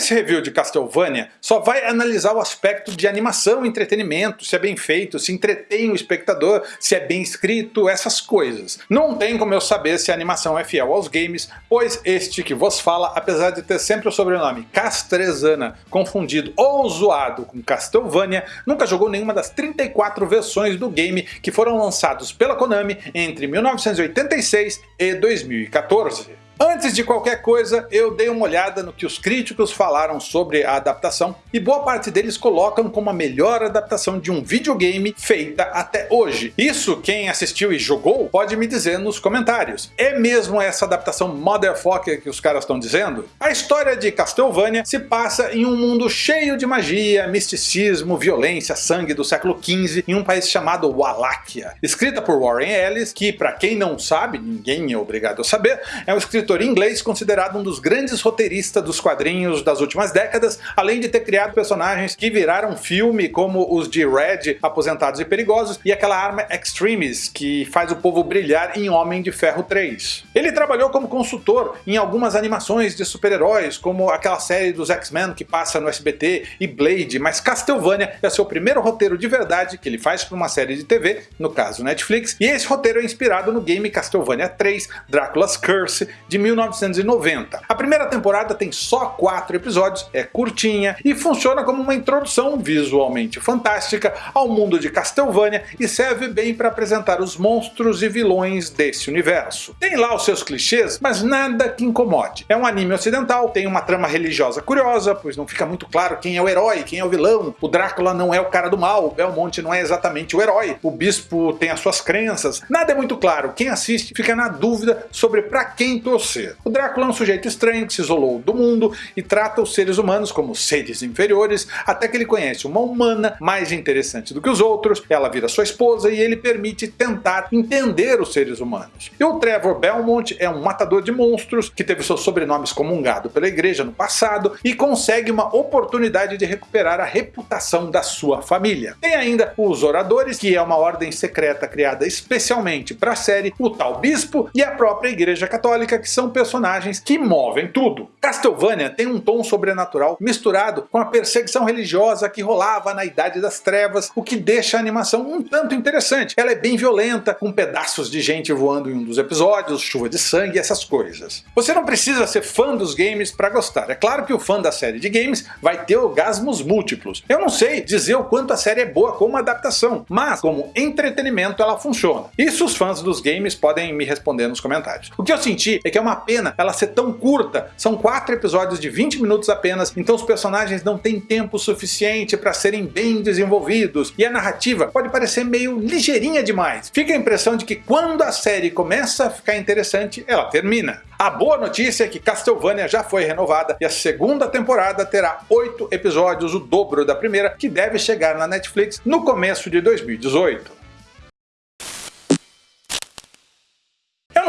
Esse review de Castlevania só vai analisar o aspecto de animação entretenimento, se é bem feito, se entretém o espectador, se é bem escrito, essas coisas. Não tem como eu saber se a animação é fiel aos games, pois este que vos fala, apesar de ter sempre o sobrenome Castrezana confundido ou zoado com Castlevania, nunca jogou nenhuma das 34 versões do game que foram lançados pela Konami entre 1986 e 2014. Antes de qualquer coisa, eu dei uma olhada no que os críticos falaram sobre a adaptação e boa parte deles colocam como a melhor adaptação de um videogame feita até hoje. Isso quem assistiu e jogou pode me dizer nos comentários. É mesmo essa adaptação motherfucker que os caras estão dizendo? A história de Castlevania se passa em um mundo cheio de magia, misticismo, violência, sangue do século XV em um país chamado Wallachia. Escrita por Warren Ellis, que para quem não sabe, ninguém é obrigado a saber, é um escritor escritor inglês considerado um dos grandes roteiristas dos quadrinhos das últimas décadas, além de ter criado personagens que viraram filme como os de Red, Aposentados e Perigosos, e aquela arma Extremis, que faz o povo brilhar em Homem de Ferro 3. Ele trabalhou como consultor em algumas animações de super-heróis, como aquela série dos X-Men que passa no SBT e Blade, mas Castlevania é seu primeiro roteiro de verdade que ele faz para uma série de TV, no caso Netflix, e esse roteiro é inspirado no game Castlevania 3, Drácula's Curse, de 1990. A primeira temporada tem só quatro episódios, é curtinha e funciona como uma introdução visualmente fantástica ao mundo de Castlevania e serve bem para apresentar os monstros e vilões desse universo. Tem lá os seus clichês, mas nada que incomode. É um anime ocidental, tem uma trama religiosa curiosa, pois não fica muito claro quem é o herói, quem é o vilão. O Drácula não é o cara do mal, o Belmont não é exatamente o herói, o bispo tem as suas crenças. Nada é muito claro, quem assiste fica na dúvida sobre para quem torcer O Drácula é um sujeito estranho que se isolou do mundo e trata os seres humanos como seres inferiores, até que ele conhece uma humana mais interessante do que os outros, ela vira sua esposa e ele permite tentar entender os seres humanos. E o Trevor Belmont é um matador de monstros que teve seus sobrenomes comungado pela igreja no passado e consegue uma oportunidade de recuperar a reputação da sua família. Tem ainda os Oradores, que é uma ordem secreta criada especialmente para a série, o tal Bispo e a própria Igreja Católica, que são personagens que movem tudo. Castlevania tem um tom sobrenatural misturado com a perseguição religiosa que rolava na Idade das Trevas, o que deixa a animação um tanto interessante. Ela é bem violenta, com pedaços de gente voando em um dos episódios, chuva de sangue, essas coisas. Você não precisa ser fã dos games para gostar. É claro que o fã da série de games vai ter orgasmos múltiplos. Eu não sei dizer o quanto a série é boa como adaptação, mas como entretenimento ela funciona. Isso os fãs dos games podem me responder nos comentários. O que eu senti é que é uma pena ela ser tão curta, são quatro episódios de 20 minutos apenas, então os personagens não têm tempo suficiente para serem bem desenvolvidos, e a narrativa pode parecer meio ligeirinha demais. Fica a impressão de que quando a série começa a ficar interessante, ela termina. A boa notícia é que Castlevania já foi renovada e a segunda temporada terá oito episódios, o dobro da primeira, que deve chegar na Netflix no começo de 2018.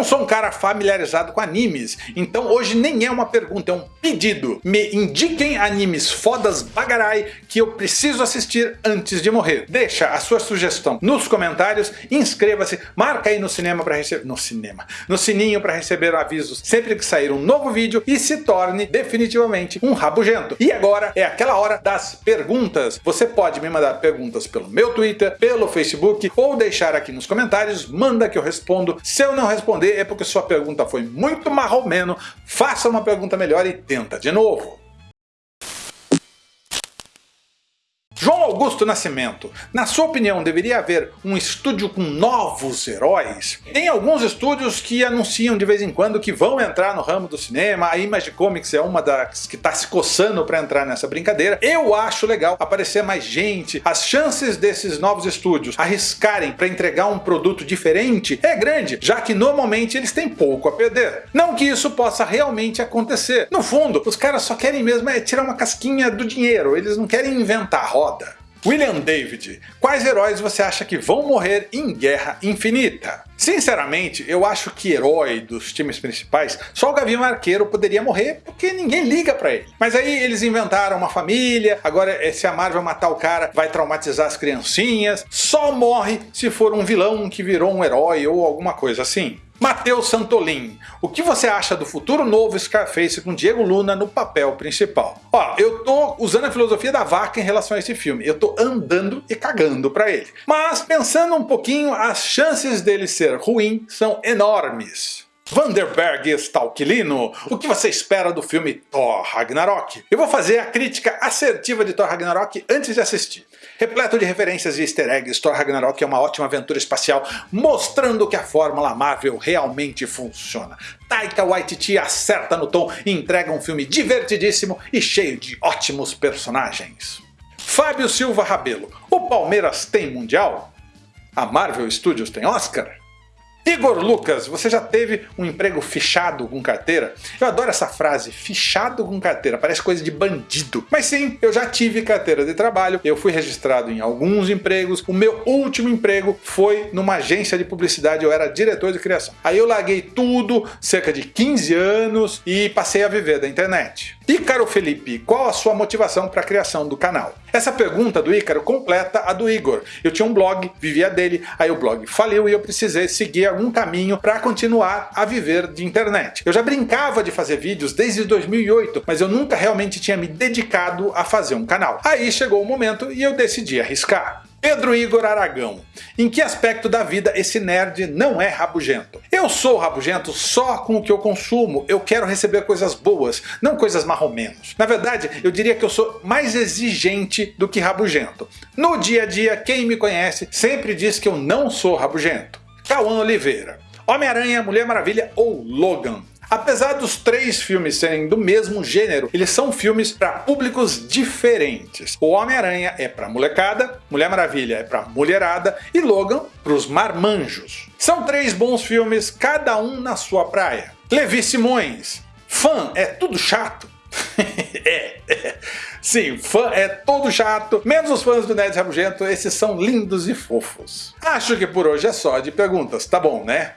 Não sou um cara familiarizado com animes, então hoje nem é uma pergunta, é um pedido. Me indiquem animes fodas bagarai que eu preciso assistir antes de morrer. Deixa a sua sugestão nos comentários, inscreva-se, marca aí no cinema para receber... no cinema, no sininho para receber avisos sempre que sair um novo vídeo e se torne definitivamente um rabugento. E agora é aquela hora das perguntas. Você pode me mandar perguntas pelo meu Twitter, pelo Facebook ou deixar aqui nos comentários, manda que eu respondo. Se eu não responder, é porque sua pergunta foi muito marromeno, faça uma pergunta melhor e tenta de novo. João Augusto Nascimento, na sua opinião deveria haver um estúdio com novos heróis? Tem alguns estúdios que anunciam de vez em quando que vão entrar no ramo do cinema, a Image Comics é uma das que está se coçando para entrar nessa brincadeira. Eu acho legal aparecer mais gente, as chances desses novos estúdios arriscarem para entregar um produto diferente é grande, já que normalmente eles têm pouco a perder. Não que isso possa realmente acontecer. No fundo, os caras só querem mesmo é tirar uma casquinha do dinheiro, eles não querem inventar roda William David, quais heróis você acha que vão morrer em Guerra Infinita? Sinceramente, eu acho que herói dos times principais, só o Gavião Arqueiro poderia morrer porque ninguém liga pra ele. Mas aí eles inventaram uma família, agora se a Marvel matar o cara vai traumatizar as criancinhas, só morre se for um vilão que virou um herói ou alguma coisa assim. Matheus Santolin, o que você acha do futuro novo Scarface com Diego Luna no papel principal? Ó, eu tô usando a filosofia da vaca em relação a esse filme, eu tô andando e cagando pra ele. Mas pensando um pouquinho, as chances dele ser ruim são enormes. Vanderberg Stalkilino, o que você espera do filme Thor Ragnarok? Eu vou fazer a crítica assertiva de Thor Ragnarok antes de assistir. Repleto de referências e easter eggs, Thor Ragnarok é uma ótima aventura espacial mostrando que a fórmula Marvel realmente funciona. Taika Waititi acerta no tom e entrega um filme divertidíssimo e cheio de ótimos personagens. Fábio Silva Rabelo, o Palmeiras tem Mundial? A Marvel Studios tem Oscar? Igor Lucas, você já teve um emprego fichado com carteira? Eu adoro essa frase, fichado com carteira, parece coisa de bandido. Mas sim, eu já tive carteira de trabalho, eu fui registrado em alguns empregos, o meu último emprego foi numa agência de publicidade, eu era diretor de criação. Aí eu larguei tudo, cerca de 15 anos, e passei a viver da internet. Ícaro Felipe, qual a sua motivação para a criação do canal? Essa pergunta do Ícaro completa a do Igor. Eu tinha um blog, vivia dele, aí o blog faliu e eu precisei seguir algum caminho para continuar a viver de internet. Eu já brincava de fazer vídeos desde 2008, mas eu nunca realmente tinha me dedicado a fazer um canal. Aí chegou o momento e eu decidi arriscar. Pedro Igor Aragão. Em que aspecto da vida esse nerd não é rabugento? Eu sou rabugento só com o que eu consumo, eu quero receber coisas boas, não coisas marromenos. Na verdade, eu diria que eu sou mais exigente do que rabugento. No dia a dia, quem me conhece sempre diz que eu não sou rabugento. Cauã Oliveira. Homem-Aranha, Mulher Maravilha ou Logan? Apesar dos três filmes serem do mesmo gênero, eles são filmes para públicos diferentes. O Homem-Aranha é para molecada, Mulher Maravilha é para mulherada e Logan para os marmanjos. São três bons filmes, cada um na sua praia. Levi Simões. Fã é tudo chato? é, é. Sim, fã é todo chato, menos os fãs do Nerd Rabugento, esses são lindos e fofos. Acho que por hoje é só de perguntas, tá bom né?